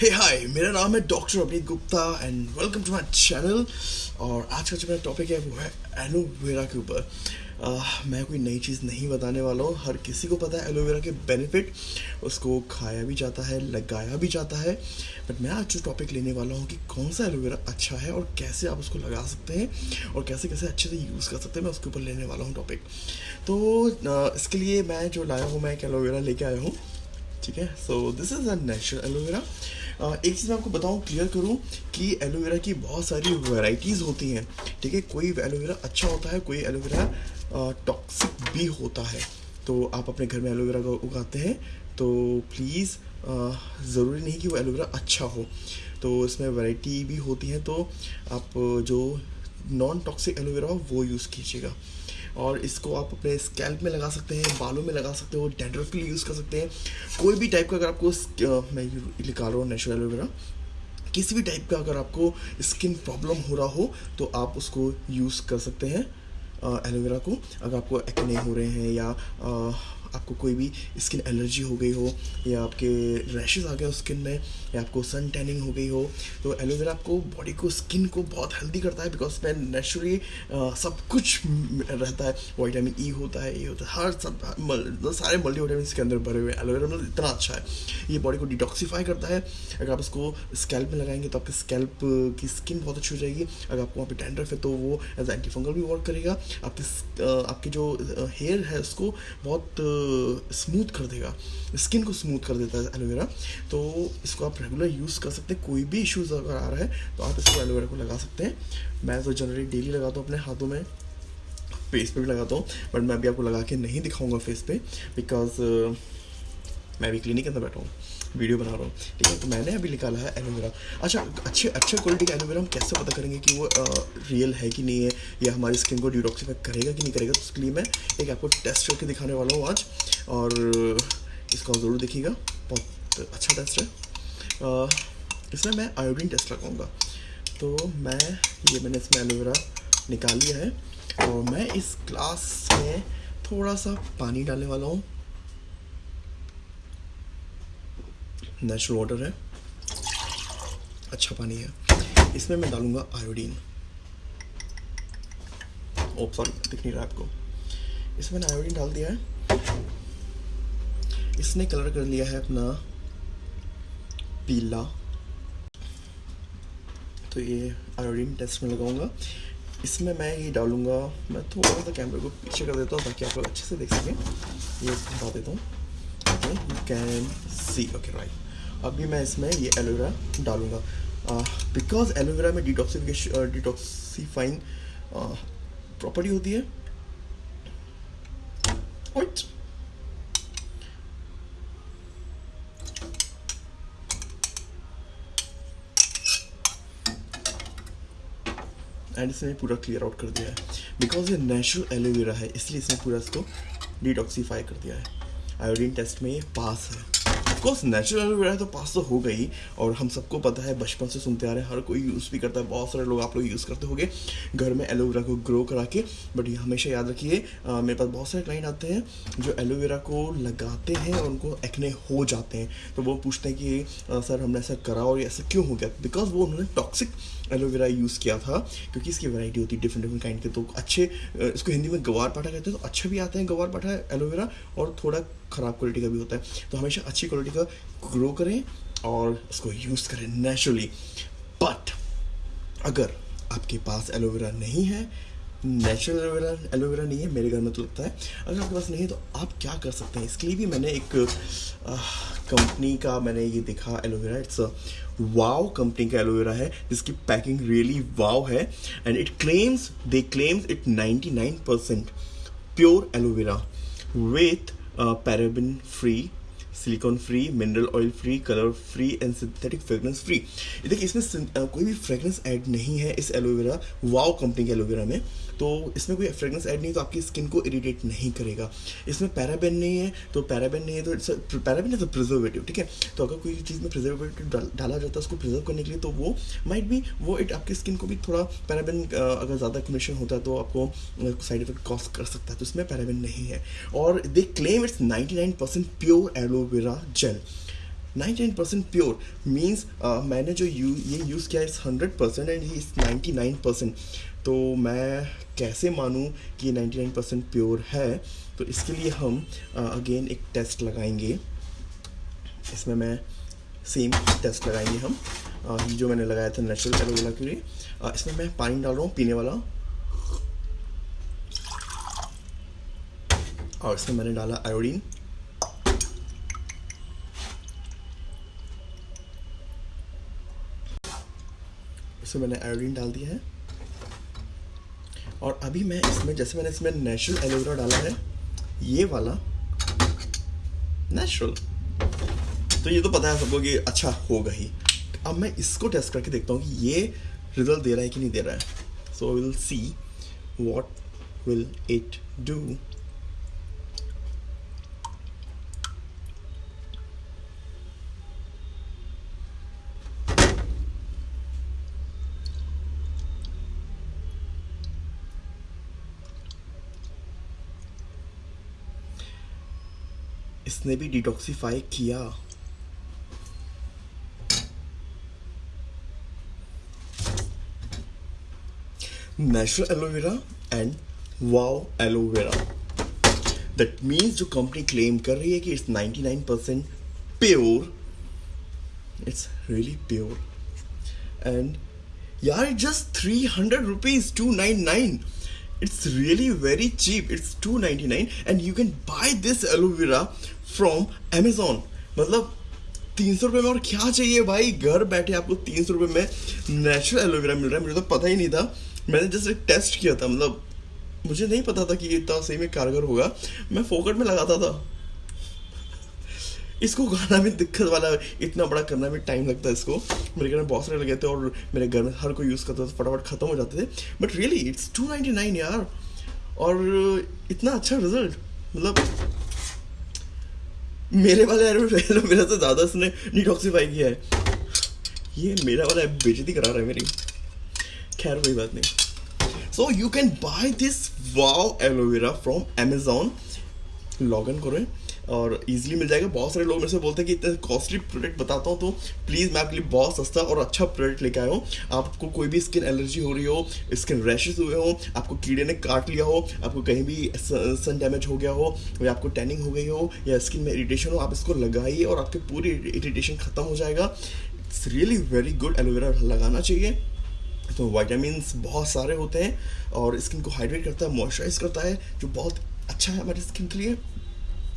हे हाय मेरा नाम है doctor Abhineet Gupta and welcome to my channel और आज का जो मेरा टॉपिक है वो है एलोवेरा के ऊपर। uh, मैं कोई नई चीज़ नहीं बताने वाला हूँ। हर किसी को पता है एलोवेरा के बेनिफिट उसको खाया भी जाता है लगाया भी जाता है। बट मैं आज जो टॉपिक लेने वाला हूँ कि कौन सा एलोवेरा अच्छा है और कैसे आप उसको लगा सकते हैं और कैसे कैसे अच्छे से यूज़ कर सकते हैं मैं उसके ऊपर लेने वाला हूँ टॉपिक तो uh, इसके लिए मैं जो लाया हूँ मैं एक एलोवेरा लेके आया हूँ। ठीक है? So this is a natural aloe vera एक चीज़ मैं आपको बताऊँ क्लियर करूँ कि एलोवेरा की बहुत सारी वैरायटीज़ होती हैं, ठीक है? कोई एलोवेरा अच्छा होता है, कोई एलोवेरा टॉक्सिक भी होता है। तो आप अपने घर में एलोवेरा का उगाते हैं तो प्लीज़ ज़रूरी नहीं कि वो एलोवेरा अच्छा हो। तो इसमें वैरायटी भी होती है तो आप जो नॉन टॉक्सिक एलोवेरा हो, वो यूज़ कीजिएगा। और इसको आप अपने स्कैल्प में लगा सकते हैं बालों में लगा सकते हो डेंड्रफ के लिए यूज़ कर सकते हैं। कोई भी टाइप का अगर आपको मैं निकाल रहा हूँ नेचुरल एलोवेरा किसी भी टाइप का अगर आपको स्किन प्रॉब्लम हो रहा हो तो आप उसको यूज़ कर सकते हैं एलोवेरा को। अगर आपको एक्ने हो रहे हैं या आ, आपको कोई भी स्किन एलर्जी हो गई हो, या आपके रैशेज आ गए हो स्किन में, या आपको सन टैनिंग हो गई हो तो एलोवेरा आपको बॉडी को स्किन को बहुत हेल्दी करता है बिकॉज़ में नेचुरली सब कुछ रहता है। वाइटामिन ई e होता है, ये होता है, हर सब मतलब सारे मल्टी वाइटामिन के अंदर भरे हुए एलोवेरा मतलब इतना अच्छा है। ये बॉडी को डिटॉक्सीफाई करता है। अगर आप उसको स्कैल्प में लगाएँगे तो आपके स्कैल्प की स्किन बहुत अच्छी हो जाएगी। अगर आपको वहाँ पर टेंडर है तो वो एज एंटी फंगल भी वर्क करेगा। आपके आपके जो हेयर है उसको बहुत स्मूथ कर देगा। स्किन को स्मूथ कर देता है एलोवेरा तो इसको आप रेगुलर यूज़ कर सकते हैं। कोई भी इश्यूज़ अगर आ रहा है तो आप इसको एलोवेरा को लगा सकते हैं। मैं तो जनरली डेली लगाता हूँ अपने हाथों में फेस पे भी लगाता हूँ। बट मैं अभी आपको लगा के नहीं दिखाऊँगा फेस पे बिकॉज़ uh, मैं अभी क्लिनिक के अंदर बैठा हूँ। वीडियो बना रहा हूँ। ठीक है तो मैंने अभी निकाला है एलोवेरा। अच्छा अच्छे अच्छे क्वालिटी का एलोवेरा हम कैसे पता करेंगे कि वो आ, रियल है कि नहीं है या हमारी स्किन को डिटॉक्सीफाई करेगा कि नहीं करेगा तो उसके लिए मैं एक आपको टेस्ट करके दिखाने वाला हूँ आज। और इसको ज़रूर देखिएगा। बहुत अच्छा टेस्ट है। इसमें मैं आयोडीन टेस्ट लगाऊँगा। तो मैं ये मैंने इसमें एलोवेरा निकाल लिया है। और मैं इस ग्लास में थोड़ा सा पानी डालने वाला हूँ। नेचुरल वाटर है। अच्छा पानी है। इसमें मैं डालूँगा आयोडीन। ओप सॉरी दिख नहीं रहा आपको। इसमें मैंने आयोडीन डाल दिया है। इसने कलर कर लिया है अपना पीला। तो ये आयोडीन टेस्ट में लगाऊँगा। इसमें मैं ये डालूँगा, मैं थोड़ा सा कैमरे को पीछे कर देता हूँ ताकि आप लोग अच्छे से देख सकें। ये बता देता हूँ। कैन सी ओके राइट अभी मैं इसमें ये एलोवेरा डालूँगा। बिकॉज़ एलोवेरा में डिटॉक्सिफिकेशन डिटॉक्सीफाइंग प्रॉपर्टी होती है। एंड इसने पूरा क्लियर आउट कर दिया है। बिकॉज़ ये नेचुरल एलोवेरा है, इसलिए इसने पूरा इसको डिटॉक्सीफाई कर दिया है। आयोडीन टेस्ट में ये पास है। ऑफकोर्स नेचुरल एलोवेरा तो पास तो हो गई, और हम सबको पता है, बचपन से सुनते आ रहे हैं, हर कोई यूज़ भी करता है, बहुत सारे लोग आप लोग यूज़ करते होंगे, घर में एलोवेरा को ग्रो करा के बट ये हमेशा याद रखिए मेरे पास बहुत सारे क्लाइंट आते हैं, जो एलोवेरा को लगाते हैं और उनको एक्ने हो जाते हैं तो वो पूछते हैं कि सर, हमने ऐसा करा और ऐसा क्यों हो गया? बिकॉज़ वो उन्होंने टॉक्सिक एलोवेरा यूज़ किया था, क्योंकि इसकी वैरायटी होती है डिफरेंट डिफरेंट काइंड के तो अच्छे इसको हिंदी में गवार पाठा कहते हैं तो अच्छे भी आते हैं गवार पाठा एलोवेरा और थोड़ा ख़राब क्वालिटी का भी होता है। तो हमेशा अच्छी क्वालिटी का ग्रो करें और उसको यूज़ करें नेचुरली बट अगर आपके पास एलोवेरा नहीं है नेचुरल एलोवेरा एलोवेरा नहीं है, मेरे घर में तो लगता है। अगर आपके पास नहीं है तो आप क्या कर सकते हैं? इसके लिए भी मैंने एक कंपनी का मैंने ये देखा aloe vera it's wow company का एलोवेरा है, जिसकी पैकिंग रियली वाव है। And it claims they claims it 99 percent pure aloe vera with paraben free silicone free mineral oil free colour free and synthetic fragrance free देखिए, इसमें कोई भी fragrance add नहीं है इस एलोवेरा वाओ कंपनी के aloe vera में। तो इसमें कोई फ्रेगरेंस ऐड नहीं तो आपकी स्किन को इरीटेट नहीं करेगा। इसमें पैराबेन नहीं है तो पैराबेन नहीं है तो it's paraben is a preservative ठीक है? तो अगर कोई चीज़ में प्रिजर्वेटिव डाला जाता है, उसको प्रिजर्व करने के लिए तो वो माइट भी वो इट आपकी स्किन को भी थोड़ा पैराबेन अगर ज़्यादा कमीशन होता है तो आपको साइड इफ़ेक्ट कॉज कर सकता है तो इसमें पैराबेन नहीं है। और they claim it's ninety nine percent pure aloe vera gel 99 percent pure means मैंने जो यू ये यूज़ किया इट्स हंड्रेड परसेंट एंड ही नाइन्टी नाइन परसेंट तो मैं कैसे मानूँ कि ये नाइन्टी नाइन परसेंट प्योर है? तो इसके लिए हम अगेन uh, एक टेस्ट लगाएँगे। इसमें मैं सेम टेस्ट लगाएँगे हम। Uh, जो मैंने लगाया था नेचुरल एलोवेरा के लिए uh, इसमें मैं पानी डाल रहा हूँ पीने वाला। और इसमें मैंने डाला आयोडीन इसमें मैंने आयोडीन डाल दिया है। और अभी मैं इसमें, जैसे मैंने इसमें नेचुरल एलोवेरा डाला है, ये वाला नेचुरल तो ये तो पता है सबको कि अच्छा होगा ही। अब मैं इसको टेस्ट करके देखता हूँ कि ये रिज़ल्ट दे रहा है कि नहीं दे रहा है। So will see what will it do इसने भी डिटॉक्सीफाई किया। Natural aloe vera and wow aloe vera that means जो कंपनी क्लेम कर रही है कि it's 99 percent pure it's really pure and यार just three hundred rupees two nine nine it's really very cheap. It's 299 and you can buy this aloe vera from amazon. मतलब तीन सौ रुपये में और क्या चाहिए भाई? घर बैठे आपको तीन सौ रुपये में नेचुरल एलोवेरा मिल रहा है। मुझे तो पता ही नहीं था। मैंने जस्ट एक टेस्ट किया था। मतलब मुझे नहीं पता था कि ये इतना सही में कारगर होगा। मैं फोकट में लगाता था। इसको गाना भी दिक्कत वाला, इतना बड़ा करना भी टाइम लगता है इसको। मेरे घर में बहुत सारे लगे थे और मेरे घर में हर कोई यूज़ करता था फटाफट ख़त्म हो जाते थे। But really it's two ninety nine यार। और इतना अच्छा रिज़ल्ट मतलब मेरे वाले एलोवेरा मेरा से ज़्यादा उसने डिटॉक्सीफाई किया है। ये मेरा वाला बेजती करा रहा है मेरी। खैर, कोई बात नहीं। So you can buy this wow aloe vera from Amazon log in करें और इजीली मिल जाएगा। बहुत सारे लोग मेरे से बोलते हैं कि इतना कॉस्टली प्रोडक्ट बताता हूँ तो प्लीज़ मैं आपके लिए बहुत सस्ता और अच्छा प्रोडक्ट लेके आया हूँ। आपको कोई भी स्किन एलर्जी हो रही हो स्किन रैशेज हुए हो, आपको कीड़े ने काट लिया हो, आपको कहीं भी सन डैमेज हो गया हो, या आपको टैनिंग हो गई हो, या स्किन में इरीटेशन हो, आप इसको लगाइए और आपकी पूरी इरीटेशन ख़त्म हो जाएगा। It's really very good aloe vera लगाना चाहिए। तो वाइटामिन बहुत सारे होते हैं और स्किन को हाइड्रेट करता है मॉइस्चराइज करता है, जो बहुत अच्छा है हमारी स्किन के लिए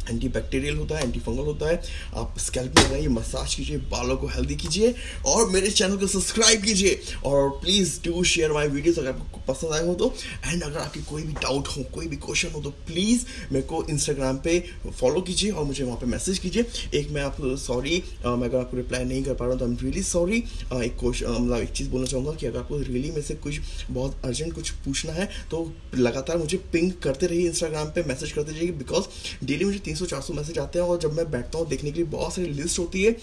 एंटी बैक्टीरियल होता है एंटी फंगल होता है। आप स्कैल्प में लगाइए मसाज कीजिए, बालों को हेल्दी कीजिए और मेरे चैनल को सब्सक्राइब कीजिए। और please do share my videos अगर आपको पसंद आए हो तो। एंड अगर आपकी कोई भी डाउट हो, कोई भी क्वेश्चन हो तो प्लीज़ मेरे को इंस्टाग्राम पे फॉलो कीजिए और मुझे वहाँ पे मैसेज कीजिए। एक मैं आपको सॉरी मैं अगर आपको रिप्लाई नहीं कर पा रहा हूँ तो आई एम रियली सॉरी एक क्वेश्चन मतलब एक चीज़ बोलना चाहूँगा कि अगर आपको रियली में से कुछ बहुत अर्जेंट कुछ पूछना है तो लगातार मुझे पिंक करते रहिए इंस्टाग्राम पर मैसेज करते रहिए। बिकॉज़ डेली मुझे तीन सौ चार सौ मैसेज आते हैं और जब मैं बैठता हूँ, देखने के लिए बहुत सारी लिस्ट होती है।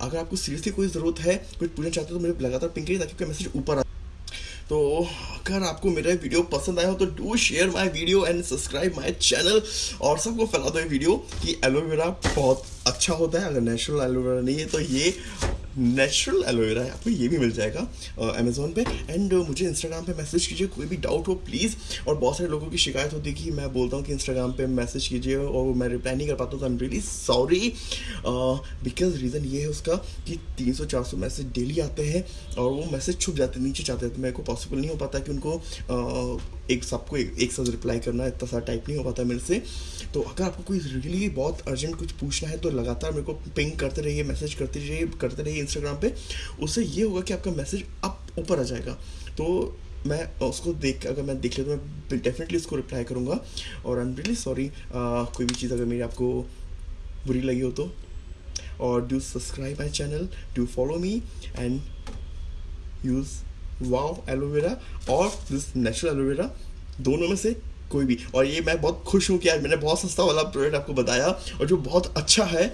अगर आपको सीरियसली कोई ज़रूरत है कुछ पूछना चाहते हो तो मुझे लगातार पिंक करिए ताकि मैसेज ऊपर आए तो अगर आपको मेरा वीडियो पसंद आया हो तो do share my video and subscribe my channel और सबको फैला दो ये वीडियो कि एलोवेरा बहुत अच्छा होता है, अगर नेचुरल एलोवेरा नहीं है तो ये नेचुरल एलोवेरा है। आपको ये भी मिल जाएगा अमेजोन पे। एंड मुझे इंस्टाग्राम पे मैसेज कीजिए कोई भी डाउट हो प्लीज़ और बहुत सारे लोगों की शिकायत होती है कि मैं बोलता हूँ कि इंस्टाग्राम पे मैसेज कीजिए और मैं रिप्लाई नहीं कर पाता तो I am really sorry because reason ये है उसका कि 300-400 मैसेज डेली आते हैं और वो मैसेज छुप जाते नीचे जाते हैं तो मेरे को पॉसिबल नहीं हो पाता कि उनको uh, एक सबको एक, एक साथ रिप्लाई करना इतना सारा टाइप नहीं हो पाता मेरे से। तो अगर आपको कोई रियली बहुत अर्जेंट कुछ पूछना है तो लगातार मेरे को पिंग करते रहिए मैसेज करते रहिए करते रहिए इंस्टाग्राम पे। उससे ये होगा कि आपका मैसेज अप ऊपर आ जाएगा। तो मैं उसको देख अगर मैं देख लेता तो मैं डेफिनेटली उसको रिप्लाई करूँगा। और आई एम रियली सॉरी कोई भी चीज़ अगर मेरी आपको बुरी लगी हो तो। और do subscribe my channel do follow me and use wow aloe vera और दिस नेचुरल एलोवेरा दोनों में से कोई भी। और ये मैं बहुत खुश हूँ कि आज मैंने बहुत सस्ता वाला प्रोडक्ट आपको बताया और जो बहुत अच्छा है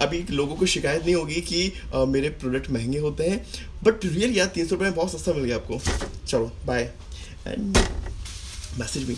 अभी लोगों को शिकायत नहीं होगी कि आ, मेरे प्रोडक्ट महँगे होते हैं बट रियल यार तीन सौ रुपये में बहुत सस्ता मिल गया आपको। चलो बाय एंड मैसेज भी